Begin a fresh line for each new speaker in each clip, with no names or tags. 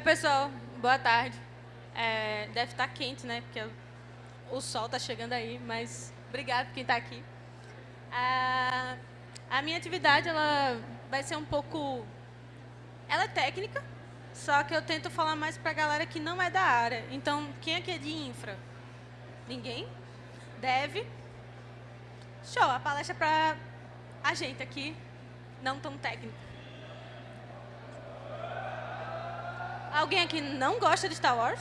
Oi, pessoal. Boa tarde. É, deve estar quente, né? Porque o sol está chegando aí, mas obrigado por quem está aqui. A, a minha atividade ela vai ser um pouco... Ela é técnica, só que eu tento falar mais para a galera que não é da área. Então, quem aqui é de infra? Ninguém? Deve? Show, a palestra é para a gente aqui, não tão técnico. Alguém aqui não gosta de Star Wars?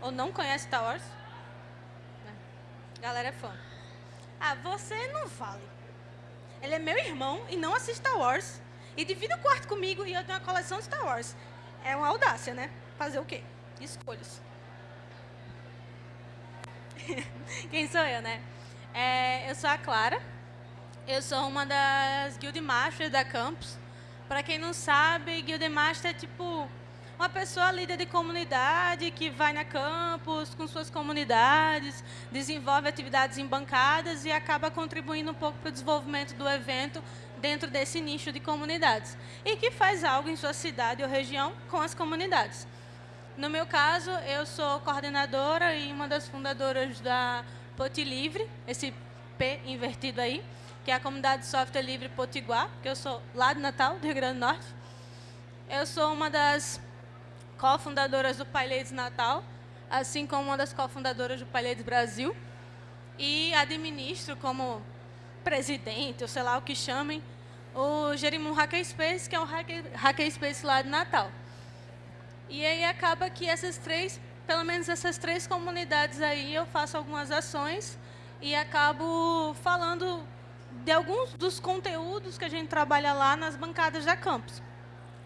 Ou não conhece Star Wars? Galera é fã. Ah, você não vale. Ele é meu irmão e não assiste Star Wars. E divide o quarto comigo e eu tenho uma coleção de Star Wars. É uma audácia, né? Fazer o quê? Escolhas. Quem sou eu, né? É, eu sou a Clara. Eu sou uma das Guild Masters da Campus. Para quem não sabe, Guild Master é tipo uma pessoa líder de comunidade que vai na campus com suas comunidades, desenvolve atividades em bancadas e acaba contribuindo um pouco para o desenvolvimento do evento dentro desse nicho de comunidades. E que faz algo em sua cidade ou região com as comunidades. No meu caso, eu sou coordenadora e uma das fundadoras da Poti Livre, esse P invertido aí, que é a comunidade de software livre Potiguar, que eu sou lá de Natal, do Rio Grande do Norte. Eu sou uma das cofundadoras do PyLadies Natal, assim como uma das cofundadoras do PyLadies Brasil. E administro como presidente, ou sei lá o que chamem, o Jerimum Hackerspace, que é um Hackerspace lá de Natal. E aí acaba que essas três, pelo menos essas três comunidades aí, eu faço algumas ações e acabo falando de alguns dos conteúdos que a gente trabalha lá nas bancadas da campus.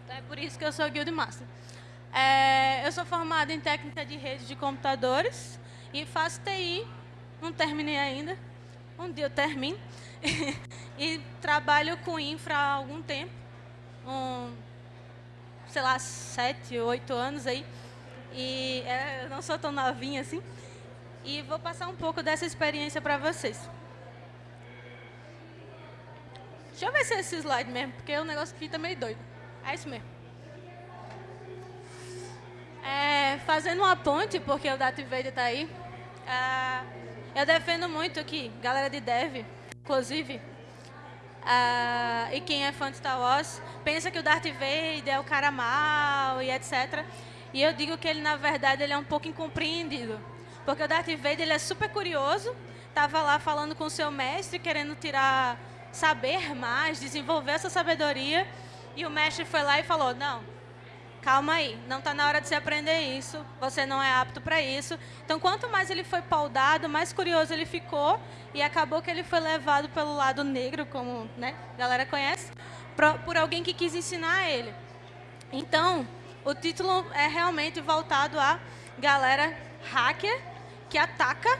Então, é por isso que eu sou Guild Master. É, eu sou formada em técnica de rede de computadores e faço TI, não terminei ainda, um dia eu termino. e trabalho com infra há algum tempo, um, sei lá, sete, oito anos aí. E é, eu não sou tão novinha assim. E vou passar um pouco dessa experiência para vocês. Deixa eu ver se é esse slide mesmo, porque o negócio aqui tá meio doido. É isso mesmo. É, fazendo uma ponte, porque o Darth Vader está aí, é, eu defendo muito que, galera de dev, inclusive, é, e quem é fã de Star Wars, pensa que o Darth Vader é o cara mal e etc. E eu digo que ele, na verdade, ele é um pouco incompreendido. Porque o Darth Vader ele é super curioso, estava lá falando com seu mestre, querendo tirar saber mais, desenvolver essa sabedoria. E o mestre foi lá e falou, não, calma aí, não está na hora de você aprender isso, você não é apto para isso. Então, quanto mais ele foi paudado, mais curioso ele ficou e acabou que ele foi levado pelo lado negro, como né, a galera conhece, por alguém que quis ensinar ele. Então, o título é realmente voltado a galera hacker que ataca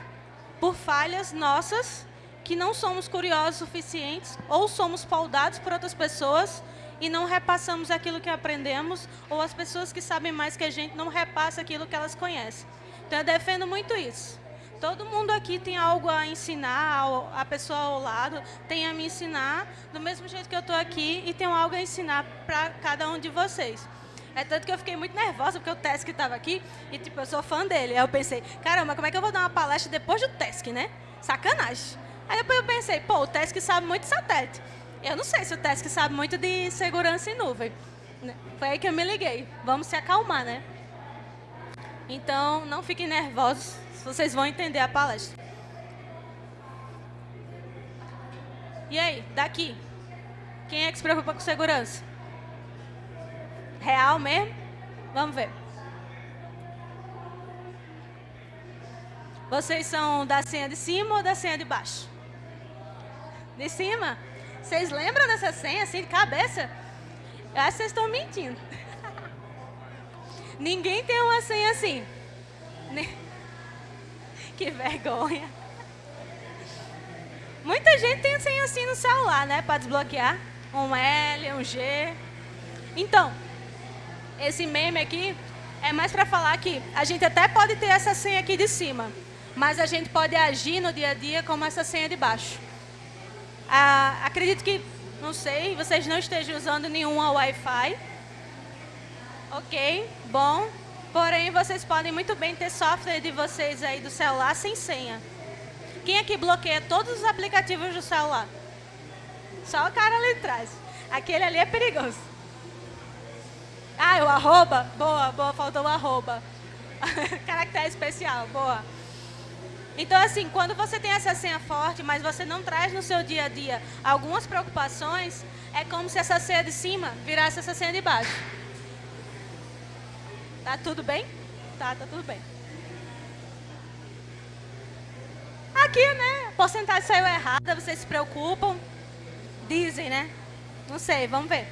por falhas nossas que não somos curiosos suficientes ou somos paudados por outras pessoas e não repassamos aquilo que aprendemos ou as pessoas que sabem mais que a gente não repassam aquilo que elas conhecem. Então, eu defendo muito isso. Todo mundo aqui tem algo a ensinar, a pessoa ao lado tem a me ensinar, do mesmo jeito que eu estou aqui, e tenho algo a ensinar para cada um de vocês. É tanto que eu fiquei muito nervosa, porque o Tesk estava aqui, e tipo, eu sou fã dele. Aí eu pensei, caramba, como é que eu vou dar uma palestra depois do Tesk, né? Sacanagem. Aí depois eu pensei, pô, o Tesk sabe muito de satélite. Eu não sei se o Tesk sabe muito de segurança em nuvem. Né? Foi aí que eu me liguei. Vamos se acalmar, né? Então, não fiquem nervosos, vocês vão entender a palestra. E aí, daqui? Quem é que se preocupa com segurança? Real mesmo? Vamos ver. Vocês são da senha de cima ou da senha de baixo? De cima? Vocês lembram dessa senha, assim, de cabeça? Eu acho que vocês estão mentindo. Ninguém tem uma senha assim. Que vergonha. Muita gente tem senha assim no celular, né? Para desbloquear. Um L, um G. Então, esse meme aqui é mais para falar que a gente até pode ter essa senha aqui de cima, mas a gente pode agir no dia a dia como essa senha de baixo. Ah, acredito que, não sei, vocês não estejam usando nenhuma Wi-Fi. Ok, bom. Porém, vocês podem muito bem ter software de vocês aí do celular sem senha. Quem aqui bloqueia todos os aplicativos do celular? Só o cara ali atrás. Aquele ali é perigoso. Ah, o arroba? Boa, boa, faltou o arroba. Caractere especial, boa. Então, assim, quando você tem essa senha forte, mas você não traz no seu dia a dia algumas preocupações, é como se essa senha de cima virasse essa senha de baixo. Tá tudo bem? Tá, tá tudo bem. Aqui, né, a porcentagem saiu errada, vocês se preocupam. Dizem, né? Não sei, vamos ver.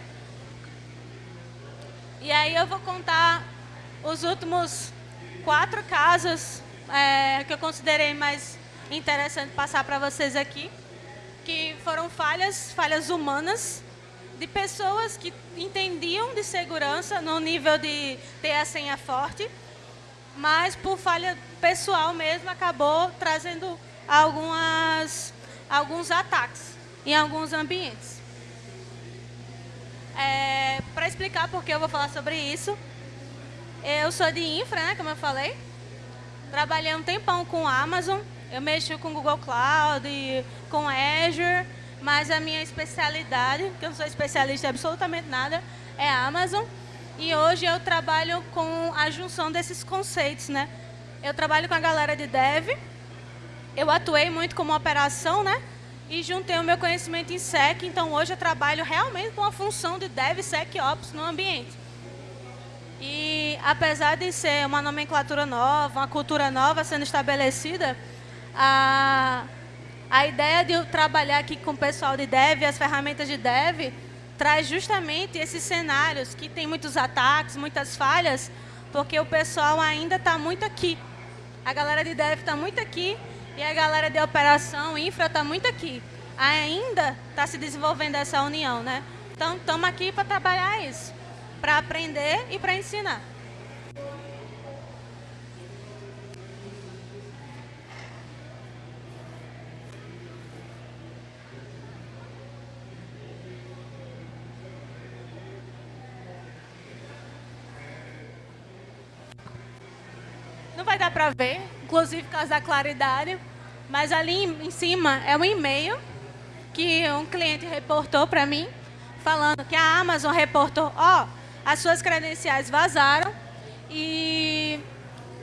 E aí eu vou contar os últimos quatro casos é, que eu considerei mais interessante passar para vocês aqui, que foram falhas, falhas humanas, de pessoas que entendiam de segurança no nível de ter a senha forte, mas por falha pessoal mesmo acabou trazendo algumas, alguns ataques em alguns ambientes. É, Para explicar por que eu vou falar sobre isso, eu sou de infra, né, como eu falei. Trabalhei um tempão com Amazon, eu mexo com Google Cloud, com Azure, mas a minha especialidade, que eu não sou especialista em absolutamente nada, é Amazon. E hoje eu trabalho com a junção desses conceitos, né? Eu trabalho com a galera de Dev, eu atuei muito como operação, né? E juntei o meu conhecimento em SEC, então hoje eu trabalho realmente com a função de DevSecOps no ambiente. E apesar de ser uma nomenclatura nova, uma cultura nova sendo estabelecida, a, a ideia de trabalhar aqui com o pessoal de dev, as ferramentas de dev, traz justamente esses cenários que tem muitos ataques, muitas falhas, porque o pessoal ainda está muito aqui. A galera de dev está muito aqui e a galera de operação, infra, está muito aqui. Ainda está se desenvolvendo essa união, né? Então, estamos aqui para trabalhar isso, para aprender e para ensinar. Para ver, inclusive por causa da claridade, mas ali em cima é um e-mail que um cliente reportou para mim, falando que a Amazon reportou, ó, oh, as suas credenciais vazaram e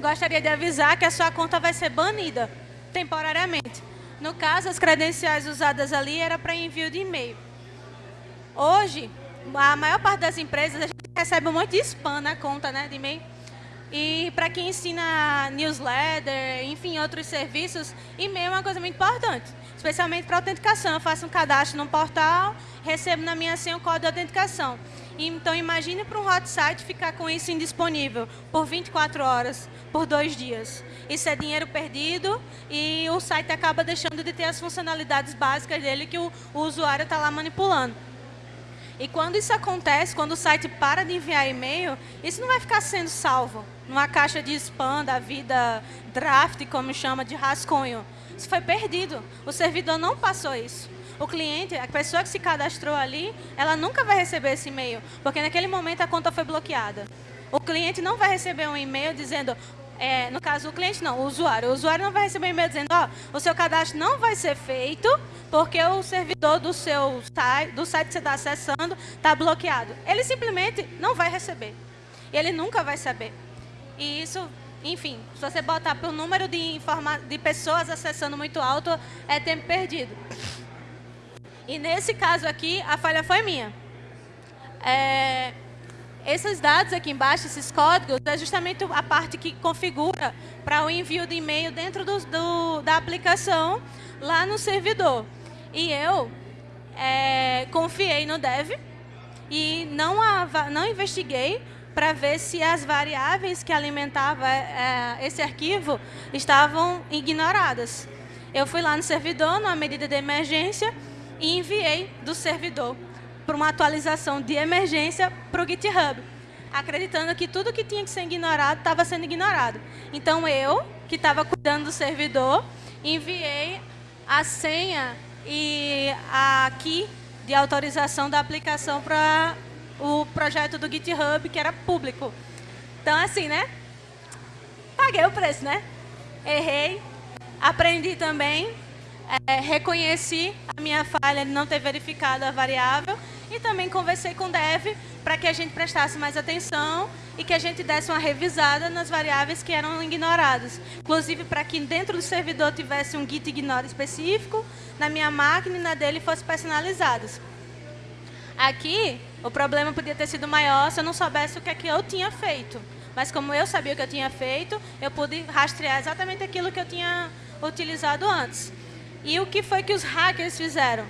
gostaria de avisar que a sua conta vai ser banida temporariamente. No caso, as credenciais usadas ali era para envio de e-mail. Hoje, a maior parte das empresas a gente recebe um monte de spam na conta né, de e-mail. E para quem ensina newsletter, enfim, outros serviços, e-mail é uma coisa muito importante, especialmente para autenticação. Eu faço um cadastro num portal, recebo na minha senha o código de autenticação. Então, imagine para um hot site ficar com isso indisponível por 24 horas, por dois dias. Isso é dinheiro perdido e o site acaba deixando de ter as funcionalidades básicas dele que o, o usuário está lá manipulando. E quando isso acontece, quando o site para de enviar e-mail, isso não vai ficar sendo salvo numa caixa de spam da vida draft, como chama, de rascunho. Isso foi perdido. O servidor não passou isso. O cliente, a pessoa que se cadastrou ali, ela nunca vai receber esse e-mail, porque naquele momento a conta foi bloqueada. O cliente não vai receber um e-mail dizendo, é, no caso o cliente não, o usuário. O usuário não vai receber um e-mail dizendo, ó, oh, o seu cadastro não vai ser feito porque o servidor do seu site, do site que você está acessando está bloqueado. Ele simplesmente não vai receber. E ele nunca vai saber. E isso, enfim, se você botar para o número de, de pessoas acessando muito alto, é tempo perdido. E nesse caso aqui, a falha foi minha. É, esses dados aqui embaixo, esses códigos, é justamente a parte que configura para o envio de e-mail dentro do, do, da aplicação lá no servidor. E eu é, confiei no dev e não, não investiguei para ver se as variáveis que alimentavam é, esse arquivo estavam ignoradas. Eu fui lá no servidor, numa medida de emergência, e enviei do servidor para uma atualização de emergência para o GitHub, acreditando que tudo que tinha que ser ignorado estava sendo ignorado. Então, eu, que estava cuidando do servidor, enviei a senha e a key de autorização da aplicação para o projeto do GitHub, que era público. Então, assim, né? paguei o preço, né? Errei, aprendi também, é, reconheci a minha falha de não ter verificado a variável e também conversei com o dev para que a gente prestasse mais atenção e que a gente desse uma revisada nas variáveis que eram ignoradas. Inclusive, para que dentro do servidor tivesse um git ignore específico, na minha máquina e na dele fossem personalizados. Aqui, o problema podia ter sido maior se eu não soubesse o que é que eu tinha feito. Mas como eu sabia o que eu tinha feito, eu pude rastrear exatamente aquilo que eu tinha utilizado antes. E o que foi que os hackers fizeram?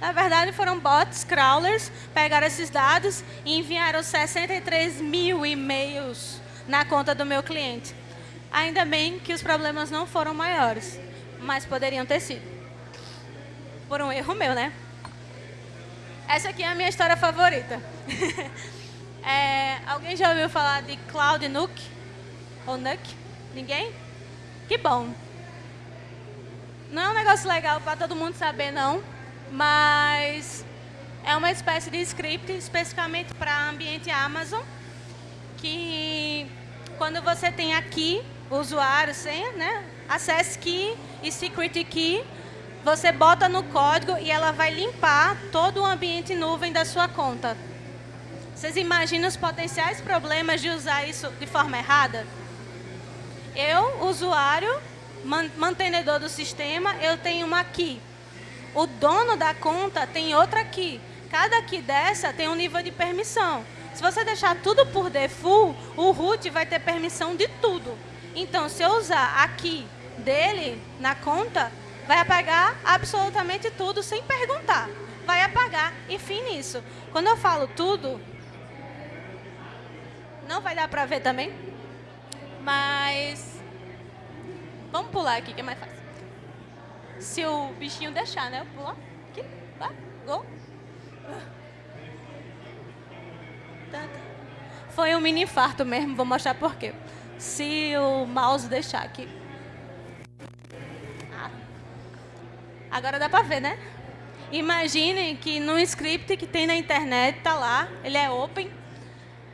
Na verdade, foram bots, crawlers, pegaram esses dados e enviaram 63 mil e-mails na conta do meu cliente. Ainda bem que os problemas não foram maiores, mas poderiam ter sido. Por um erro meu, né? Essa aqui é a minha história favorita. é, alguém já ouviu falar de Cloud Nuke? Ou Nuke? Ninguém? Que bom. Não é um negócio legal para todo mundo saber, não mas é uma espécie de script especificamente para ambiente Amazon, que quando você tem aqui usuário, senha, né, access key e secret key, você bota no código e ela vai limpar todo o ambiente nuvem da sua conta. Vocês imaginam os potenciais problemas de usar isso de forma errada? Eu, usuário, mantenedor do sistema, eu tenho uma key o dono da conta tem outra aqui. Cada aqui dessa tem um nível de permissão. Se você deixar tudo por default, o root vai ter permissão de tudo. Então, se eu usar aqui dele na conta, vai apagar absolutamente tudo sem perguntar. Vai apagar e fim nisso. Quando eu falo tudo, não vai dar para ver também, mas vamos pular aqui que é mais fácil. Se o bichinho deixar, né? Pula. Aqui. Vai. Gol. Foi um mini infarto mesmo. Vou mostrar por quê. Se o mouse deixar aqui. Agora dá pra ver, né? Imaginem que num script que tem na internet, tá lá, ele é open.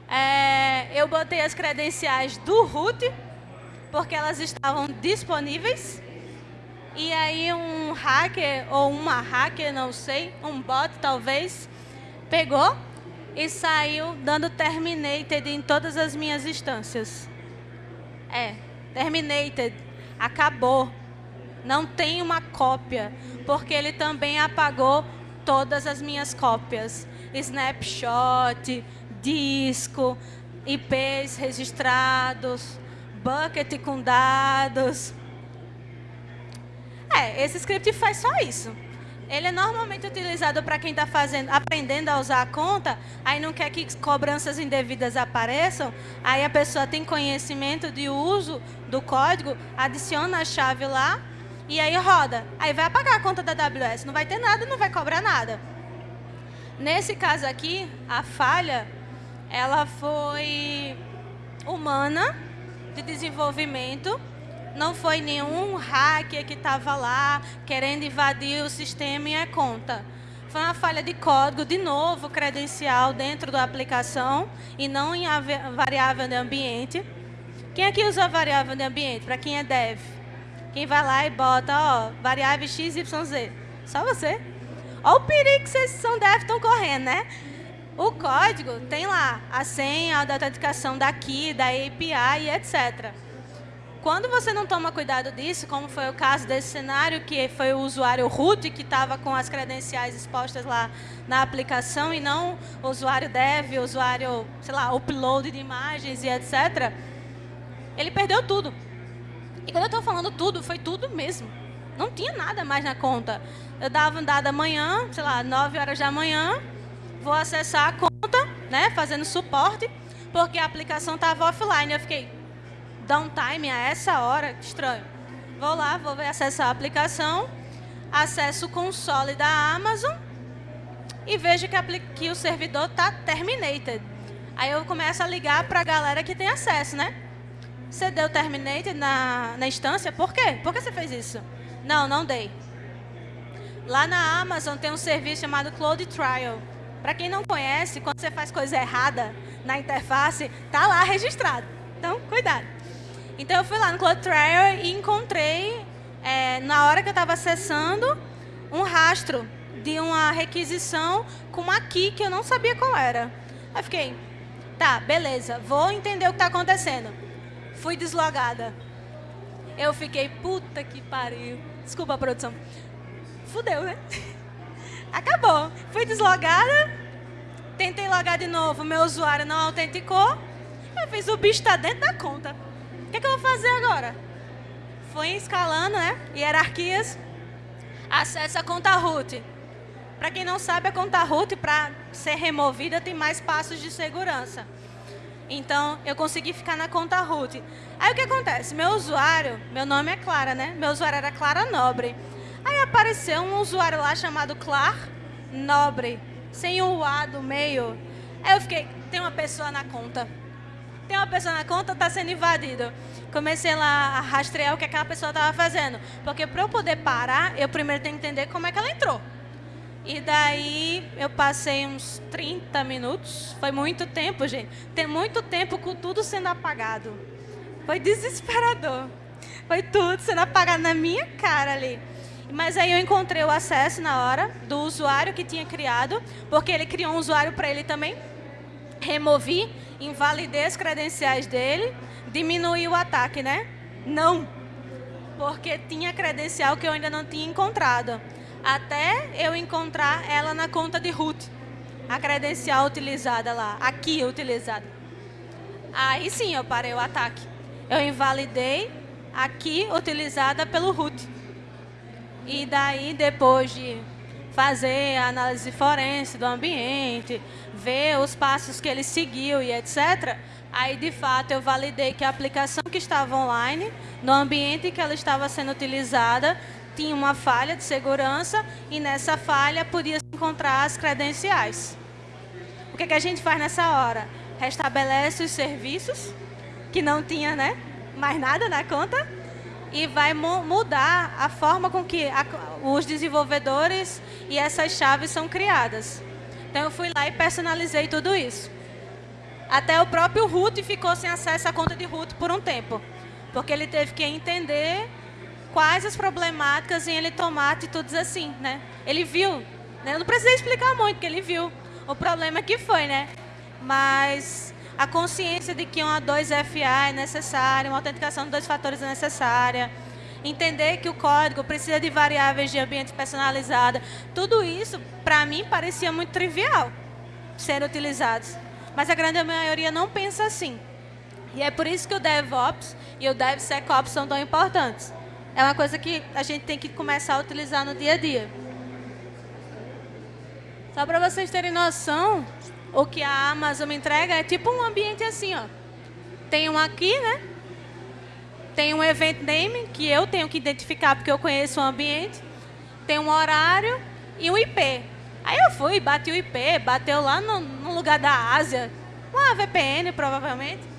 É, eu botei as credenciais do root, porque elas estavam disponíveis. E aí um hacker, ou uma hacker, não sei, um bot talvez, pegou e saiu dando terminated em todas as minhas instâncias. É, terminated, acabou. Não tem uma cópia, porque ele também apagou todas as minhas cópias. Snapshot, disco, IPs registrados, bucket com dados. É, esse script faz só isso. Ele é normalmente utilizado para quem está aprendendo a usar a conta, aí não quer que cobranças indevidas apareçam, aí a pessoa tem conhecimento de uso do código, adiciona a chave lá e aí roda. Aí vai apagar a conta da AWS, não vai ter nada, não vai cobrar nada. Nesse caso aqui, a falha, ela foi humana, de desenvolvimento, não foi nenhum hacker que estava lá querendo invadir o sistema e a conta. Foi uma falha de código, de novo, credencial dentro da aplicação e não em variável de ambiente. Quem aqui usa variável de ambiente? Para quem é dev? Quem vai lá e bota, ó, variável XYZ? Só você? Olha o perigo que vocês são dev estão correndo, né? O código tem lá a senha, a autenticação daqui, da API e etc. Quando você não toma cuidado disso, como foi o caso desse cenário, que foi o usuário root que estava com as credenciais expostas lá na aplicação e não o usuário dev, o usuário, sei lá, upload de imagens e etc., ele perdeu tudo. E quando eu estou falando tudo, foi tudo mesmo. Não tinha nada mais na conta. Eu dava dado amanhã, sei lá, 9 horas da manhã, vou acessar a conta, né, fazendo suporte, porque a aplicação estava offline. Eu fiquei, downtime a essa hora, estranho. Vou lá, vou acessar a aplicação, acesso o console da Amazon e vejo que, que o servidor está terminated. Aí eu começo a ligar para a galera que tem acesso, né? Você deu terminated na, na instância? Por quê? Por que você fez isso? Não, não dei. Lá na Amazon tem um serviço chamado Cloud Trial. Para quem não conhece, quando você faz coisa errada na interface, tá lá registrado. Então, cuidado. Então eu fui lá no CloudTrail e encontrei, é, na hora que eu estava acessando, um rastro de uma requisição com uma key que eu não sabia qual era. Aí fiquei, tá, beleza, vou entender o que está acontecendo. Fui deslogada. Eu fiquei, puta que pariu. Desculpa a produção. Fudeu, né? Acabou. Fui deslogada, tentei logar de novo, meu usuário não autenticou. Eu fiz, o bicho está dentro da conta. O que, é que eu vou fazer agora? Fui escalando, né? Hierarquias. Acesso a conta root. Para quem não sabe, a conta root, para ser removida, tem mais passos de segurança. Então, eu consegui ficar na conta root. Aí, o que acontece? Meu usuário, meu nome é Clara, né? Meu usuário era Clara Nobre. Aí, apareceu um usuário lá chamado Clar Nobre, sem o A do meio. Aí, eu fiquei, tem uma pessoa na conta. Tem uma pessoa na conta, está sendo invadido. Comecei lá a rastrear o que aquela pessoa estava fazendo. Porque, para eu poder parar, eu primeiro tenho que entender como é que ela entrou. E daí eu passei uns 30 minutos. Foi muito tempo, gente. Tem muito tempo com tudo sendo apagado. Foi desesperador. Foi tudo sendo apagado na minha cara ali. Mas aí eu encontrei o acesso na hora do usuário que tinha criado, porque ele criou um usuário para ele também. Removi, invalidei as credenciais dele, diminuí o ataque, né? Não, porque tinha credencial que eu ainda não tinha encontrado até eu encontrar ela na conta de root, a credencial utilizada lá, aqui utilizada. Aí sim eu parei o ataque. Eu invalidei aqui utilizada pelo root. E daí, depois de fazer a análise forense do ambiente, ver os passos que ele seguiu e etc., aí, de fato, eu validei que a aplicação que estava online, no ambiente que ela estava sendo utilizada, tinha uma falha de segurança e nessa falha podia se encontrar as credenciais. O que, que a gente faz nessa hora? Restabelece os serviços, que não tinha né, mais nada na conta, e vai mudar a forma com que a, os desenvolvedores e essas chaves são criadas. Então, eu fui lá e personalizei tudo isso. Até o próprio root ficou sem acesso à conta de root por um tempo, porque ele teve que entender quais as problemáticas em ele tomar atitudes assim, né? Ele viu, né? Eu não precisei explicar muito, porque ele viu o problema que foi, né? Mas a consciência de que uma 2FA é necessária, uma autenticação de dois fatores é necessária, entender que o código precisa de variáveis de ambiente personalizada, tudo isso, para mim, parecia muito trivial ser utilizados. Mas a grande maioria não pensa assim. E é por isso que o DevOps e o DevSecOps são tão importantes é uma coisa que a gente tem que começar a utilizar no dia a dia. Só para vocês terem noção, o que a Amazon entrega é tipo um ambiente assim, ó. Tem um aqui, né? Tem um event name, que eu tenho que identificar porque eu conheço o ambiente. Tem um horário e um IP. Aí eu fui, bati o IP, bateu lá no, no lugar da Ásia. Uma VPN, provavelmente.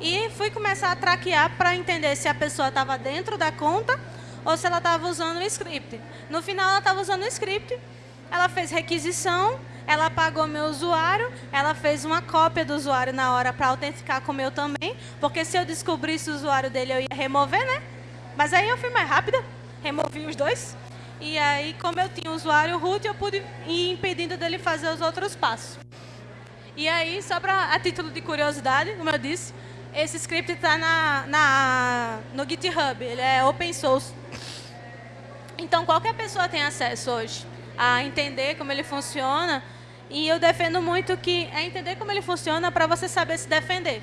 E fui começar a traquear para entender se a pessoa estava dentro da conta ou se ela estava usando o script. No final, ela estava usando o script, ela fez requisição, ela pagou meu usuário, ela fez uma cópia do usuário na hora para autenticar com o meu também, porque se eu descobrisse o usuário dele, eu ia remover, né? Mas aí eu fui mais rápida, removi os dois. E aí, como eu tinha o usuário root, eu pude ir impedindo dele fazer os outros passos. E aí, só para a título de curiosidade, como eu disse, esse script está na, na, no GitHub, ele é open source. Então, qualquer pessoa tem acesso hoje a entender como ele funciona. E eu defendo muito que é entender como ele funciona para você saber se defender.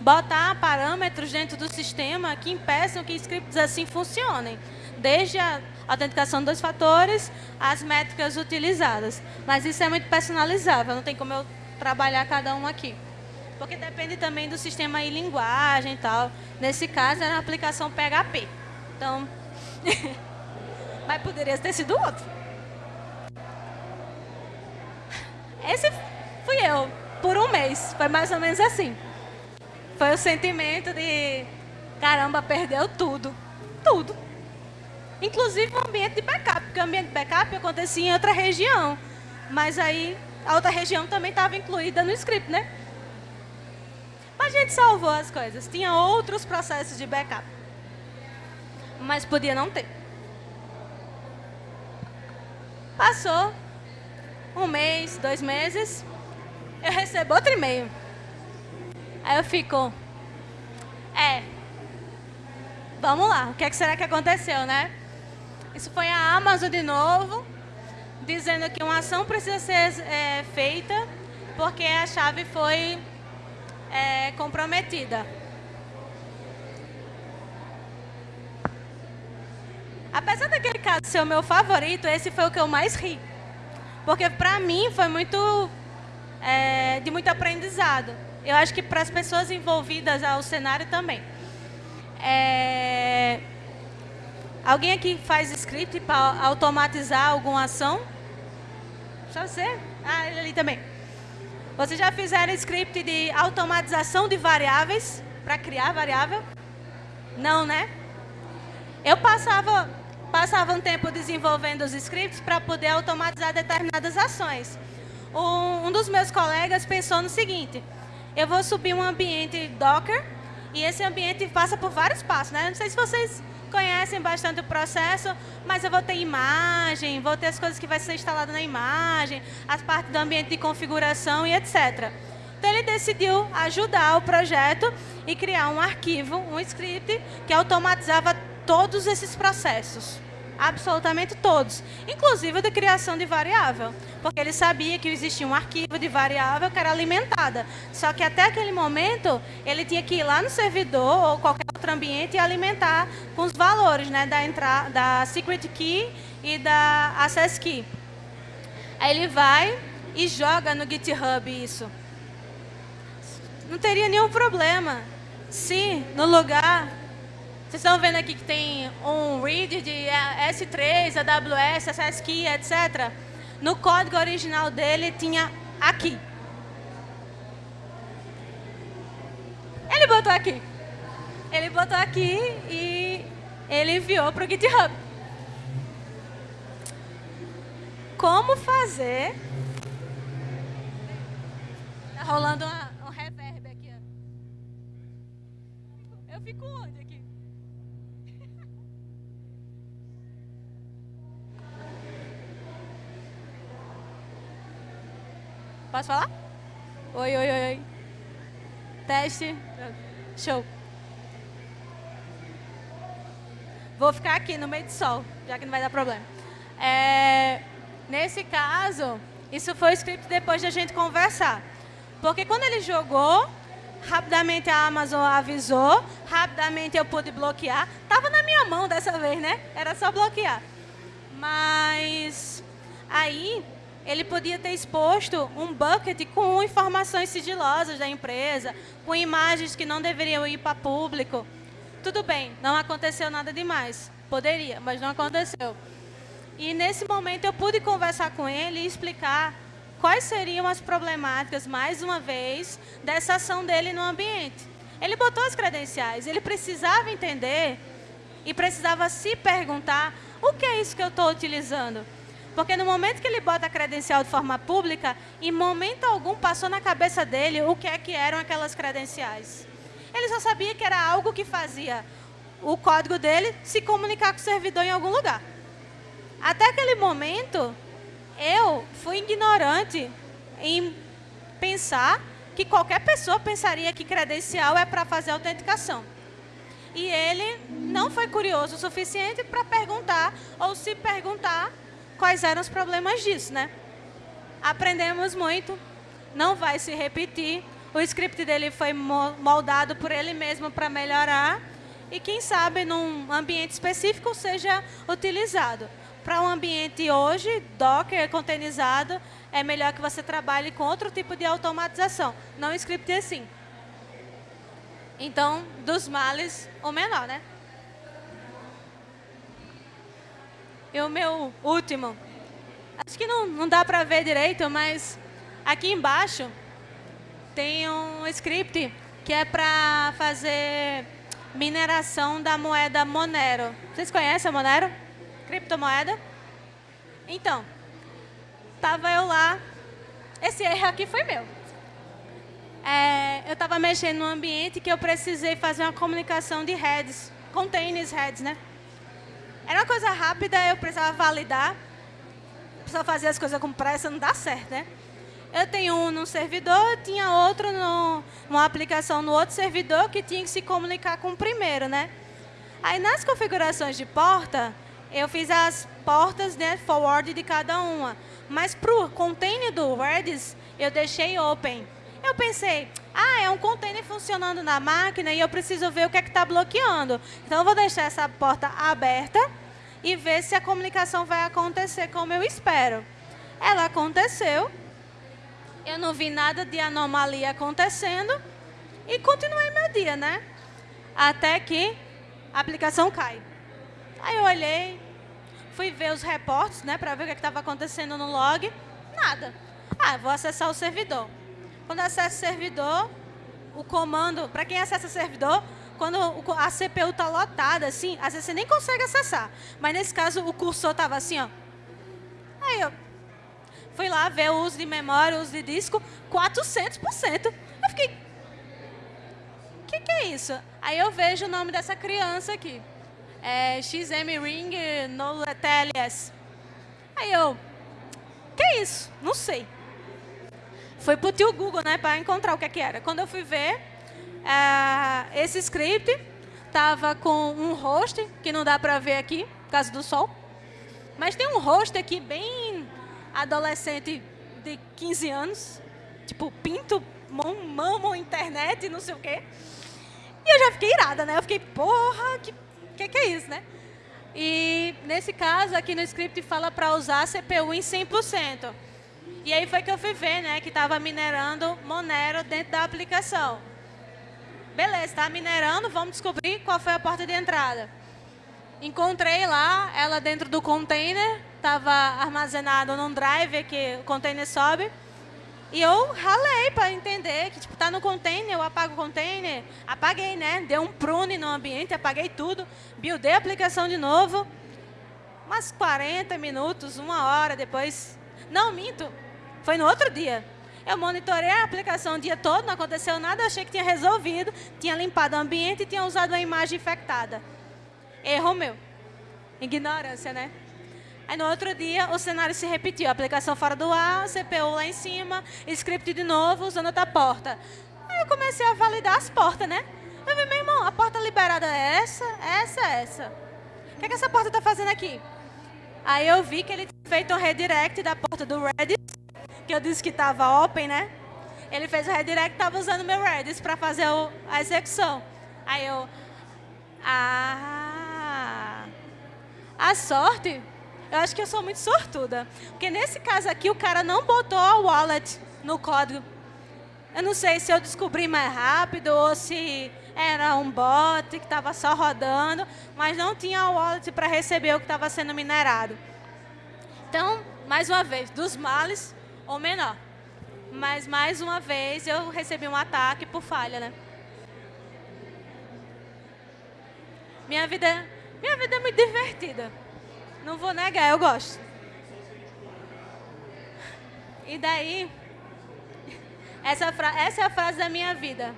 Botar parâmetros dentro do sistema que impeçam que scripts assim funcionem. Desde a autenticação de dois fatores, as métricas utilizadas. Mas isso é muito personalizável, não tem como eu trabalhar cada um aqui. Porque depende também do sistema e linguagem e tal. Nesse caso, era uma aplicação PHP. Então, mas poderia ter sido outro. Esse fui eu, por um mês. Foi mais ou menos assim. Foi o sentimento de, caramba, perdeu tudo. Tudo. Inclusive o ambiente de backup, porque o ambiente de backup acontecia em outra região. Mas aí, a outra região também estava incluída no script, né? Mas a gente salvou as coisas. Tinha outros processos de backup. Mas podia não ter. Passou um mês, dois meses, eu recebo outro e-mail. Aí eu fico, é, vamos lá, o que, é que será que aconteceu, né? Isso foi a Amazon de novo, dizendo que uma ação precisa ser é, feita porque a chave foi é, comprometida. Apesar daquele caso ser o meu favorito, esse foi o que eu mais ri. Porque para mim foi muito é, de muito aprendizado. Eu acho que para as pessoas envolvidas ao cenário também. É, alguém aqui faz script para automatizar alguma ação? Só você? Ah, ele ali também. Vocês já fizeram script de automatização de variáveis para criar variável? Não, né? Eu passava, passava um tempo desenvolvendo os scripts para poder automatizar determinadas ações. Um, um dos meus colegas pensou no seguinte, eu vou subir um ambiente Docker e esse ambiente passa por vários passos, né? Não sei se vocês conhecem bastante o processo, mas eu vou ter imagem, vou ter as coisas que vai ser instalado na imagem, as partes do ambiente de configuração e etc. Então ele decidiu ajudar o projeto e criar um arquivo, um script que automatizava todos esses processos absolutamente todos, inclusive de criação de variável, porque ele sabia que existia um arquivo de variável que era alimentada, só que até aquele momento ele tinha que ir lá no servidor ou qualquer outro ambiente e alimentar com os valores né, da, entrada, da secret key e da access key. Aí ele vai e joga no GitHub isso. Não teria nenhum problema se no lugar vocês estão vendo aqui que tem um read de S3, AWS, SSKey, etc. No código original dele tinha aqui. Ele botou aqui. Ele botou aqui e ele enviou para o GitHub. Como fazer... Está rolando uma, um reverb aqui. Eu fico onde aqui? Posso falar? Oi, oi, oi. Teste. Show. Vou ficar aqui no meio do sol, já que não vai dar problema. É, nesse caso, isso foi escrito depois de a gente conversar. Porque quando ele jogou, rapidamente a Amazon avisou, rapidamente eu pude bloquear. Estava na minha mão dessa vez, né? Era só bloquear. Mas aí ele podia ter exposto um bucket com informações sigilosas da empresa, com imagens que não deveriam ir para público. Tudo bem, não aconteceu nada demais. Poderia, mas não aconteceu. E nesse momento eu pude conversar com ele e explicar quais seriam as problemáticas, mais uma vez, dessa ação dele no ambiente. Ele botou as credenciais, ele precisava entender e precisava se perguntar o que é isso que eu estou utilizando. Porque no momento que ele bota a credencial de forma pública, em momento algum passou na cabeça dele o que é que eram aquelas credenciais. Ele só sabia que era algo que fazia o código dele se comunicar com o servidor em algum lugar. Até aquele momento, eu fui ignorante em pensar que qualquer pessoa pensaria que credencial é para fazer autenticação. E ele não foi curioso o suficiente para perguntar, ou se perguntar, quais eram os problemas disso, né? Aprendemos muito, não vai se repetir. O script dele foi moldado por ele mesmo para melhorar e quem sabe num ambiente específico seja utilizado. Para um ambiente hoje, Docker, containerizado, é melhor que você trabalhe com outro tipo de automatização, não script assim. Então, dos males, o menor, né? E o meu último, acho que não, não dá para ver direito, mas aqui embaixo tem um script que é para fazer mineração da moeda Monero. Vocês conhecem a Monero? Criptomoeda? Então, estava eu lá. Esse erro aqui foi meu. É, eu estava mexendo no ambiente que eu precisei fazer uma comunicação de heads, containers heads, né? Era uma coisa rápida, eu precisava validar, precisava fazer as coisas com pressa, não dá certo, né? Eu tenho um no servidor, tinha outro no, uma aplicação no outro servidor que tinha que se comunicar com o primeiro, né? Aí nas configurações de porta, eu fiz as portas, né, forward de cada uma. Mas para o container do Redis, eu deixei open. Eu pensei, ah, é um container funcionando na máquina e eu preciso ver o que é que está bloqueando. Então, eu vou deixar essa porta aberta e ver se a comunicação vai acontecer como eu espero. Ela aconteceu, eu não vi nada de anomalia acontecendo e continuei meu dia, né? Até que a aplicação cai. Aí eu olhei, fui ver os reportes, né, para ver o que é estava acontecendo no log. Nada. Ah, vou acessar o servidor. Quando acessa o servidor, o comando, para quem acessa o servidor, quando a CPU está lotada, assim, às vezes você nem consegue acessar. Mas nesse caso, o cursor estava assim, ó. Aí eu fui lá ver o uso de memória, o uso de disco, 400%. Eu fiquei, o que, que é isso? Aí eu vejo o nome dessa criança aqui. É XM Ring no TLS. Aí eu, que é isso? Não sei. Foi pro tio Google, né, para encontrar o que, é que era. Quando eu fui ver, esse script estava com um host, que não dá para ver aqui, por causa do sol. Mas tem um host aqui bem adolescente de 15 anos, tipo, pinto, mamo, internet, não sei o quê. E eu já fiquei irada, né? Eu fiquei, porra, que que, que é isso, né? E nesse caso, aqui no script fala para usar CPU em 100%. E aí foi que eu fui ver, né, que estava minerando Monero dentro da aplicação. Beleza, está minerando, vamos descobrir qual foi a porta de entrada. Encontrei lá, ela dentro do container, estava armazenado num drive que o container sobe. E eu ralei para entender que, tipo, tá no container, eu apago o container. Apaguei, né? Dei um prune no ambiente, apaguei tudo. Buildei a aplicação de novo. Umas 40 minutos, uma hora depois. Não, minto. Foi no outro dia. Eu monitorei a aplicação o dia todo, não aconteceu nada, achei que tinha resolvido, tinha limpado o ambiente e tinha usado uma imagem infectada. Erro meu. Ignorância, né? Aí no outro dia o cenário se repetiu, a aplicação fora do ar, CPU lá em cima, script de novo, usando outra porta. Aí eu comecei a validar as portas, né? Eu vi, meu irmão, a porta liberada é essa, essa, essa. O que, é que essa porta está fazendo aqui? Aí eu vi que ele tinha feito um redirect da porta do Redis, que eu disse que estava open, né? Ele fez o redirect estava usando meu Redis para fazer o, a execução. Aí eu, ah, a sorte eu acho que eu sou muito sortuda. Porque nesse caso aqui, o cara não botou a wallet no código. Eu não sei se eu descobri mais rápido ou se era um bot que estava só rodando, mas não tinha a wallet para receber o que estava sendo minerado. Então, mais uma vez, dos males ou menor. Mas, mais uma vez, eu recebi um ataque por falha, né? Minha vida, minha vida é muito divertida. Não vou negar, eu gosto. E daí, essa, essa é a frase da minha vida.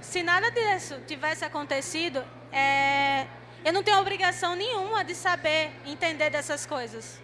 Se nada disso tivesse acontecido, é, eu não tenho obrigação nenhuma de saber entender dessas coisas.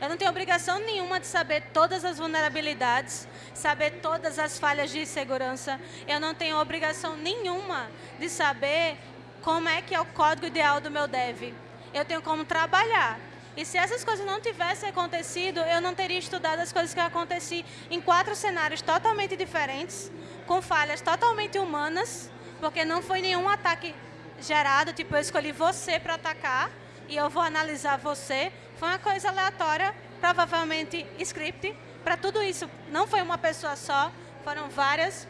Eu não tenho obrigação nenhuma de saber todas as vulnerabilidades, saber todas as falhas de segurança. Eu não tenho obrigação nenhuma de saber como é que é o código ideal do meu dev eu tenho como trabalhar. E se essas coisas não tivessem acontecido, eu não teria estudado as coisas que aconteci em quatro cenários totalmente diferentes, com falhas totalmente humanas, porque não foi nenhum ataque gerado, tipo, eu escolhi você para atacar e eu vou analisar você. Foi uma coisa aleatória, provavelmente script, para tudo isso. Não foi uma pessoa só, foram várias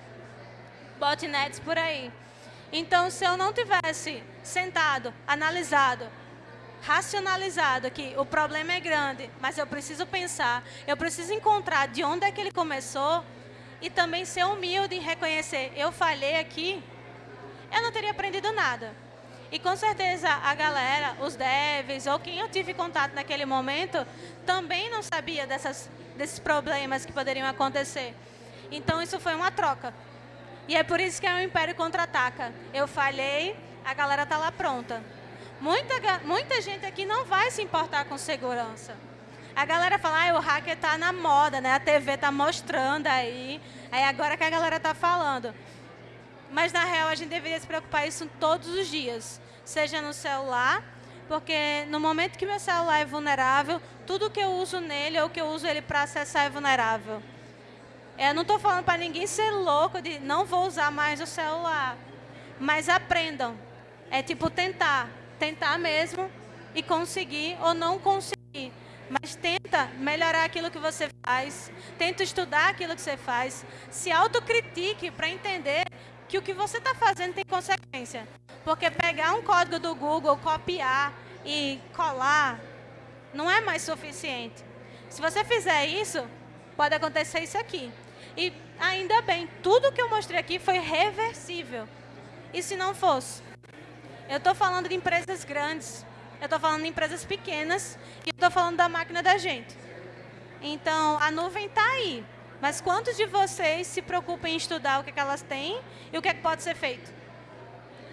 botnets por aí. Então, se eu não tivesse sentado, analisado, racionalizado que o problema é grande, mas eu preciso pensar, eu preciso encontrar de onde é que ele começou e também ser humilde em reconhecer, eu falhei aqui, eu não teria aprendido nada. E com certeza a galera, os devs ou quem eu tive contato naquele momento, também não sabia dessas, desses problemas que poderiam acontecer. Então isso foi uma troca. E é por isso que é o Império Contra-Ataca. Eu falhei, a galera tá lá pronta. Muita, muita gente aqui não vai se importar com segurança. A galera fala, ah, o hacker tá na moda, né? A TV tá mostrando aí. Aí agora que a galera tá falando. Mas na real a gente deveria se preocupar isso todos os dias. Seja no celular, porque no momento que meu celular é vulnerável, tudo que eu uso nele ou que eu uso ele para acessar é vulnerável. Eu não estou falando para ninguém ser louco de não vou usar mais o celular. Mas aprendam. É tipo tentar. Tentar mesmo e conseguir ou não conseguir. Mas tenta melhorar aquilo que você faz. Tenta estudar aquilo que você faz. Se autocritique para entender que o que você está fazendo tem consequência. Porque pegar um código do Google, copiar e colar, não é mais suficiente. Se você fizer isso, pode acontecer isso aqui. E ainda bem, tudo que eu mostrei aqui foi reversível. E se não fosse? Eu estou falando de empresas grandes, eu estou falando de empresas pequenas e estou falando da máquina da gente. Então, a nuvem está aí. Mas quantos de vocês se preocupam em estudar o que, é que elas têm e o que, é que pode ser feito?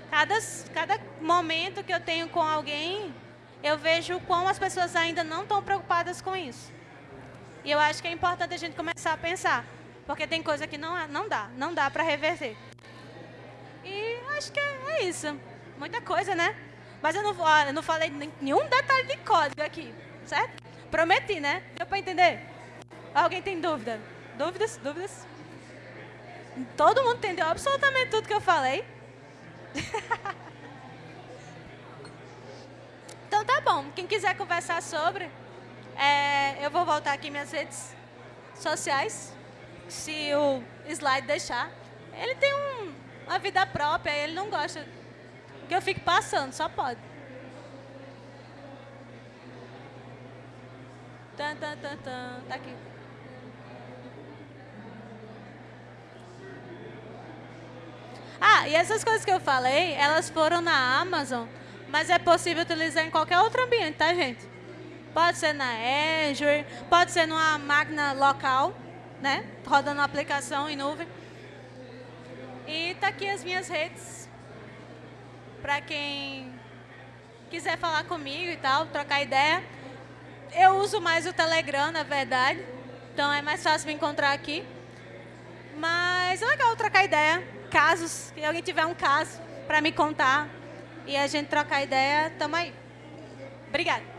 Cada, cada momento que eu tenho com alguém, eu vejo como as pessoas ainda não estão preocupadas com isso. E eu acho que é importante a gente começar a pensar, porque tem coisa que não, não dá, não dá para reverter. E acho que é, é, isso. Muita coisa, né? Mas eu não, eu não falei nenhum detalhe de código aqui, certo? Prometi, né? Deu para entender? Alguém tem dúvida? Dúvidas? Dúvidas? Todo mundo entendeu absolutamente tudo que eu falei? então tá bom. Quem quiser conversar sobre, é, eu vou voltar aqui minhas redes sociais, se o slide deixar. Ele tem um, uma vida própria, ele não gosta que eu fique passando, só pode. Tan, tan, tan, tan. Tá aqui. Ah, e essas coisas que eu falei, elas foram na Amazon, mas é possível utilizar em qualquer outro ambiente, tá, gente? Pode ser na Azure, pode ser numa máquina local, né? Rodando aplicação em nuvem. E tá aqui as minhas redes, para quem quiser falar comigo e tal, trocar ideia. Eu uso mais o Telegram, na verdade, então é mais fácil me encontrar aqui. Mas é legal trocar ideia casos, se alguém tiver um caso para me contar e a gente trocar ideia, tamo aí. Obrigada.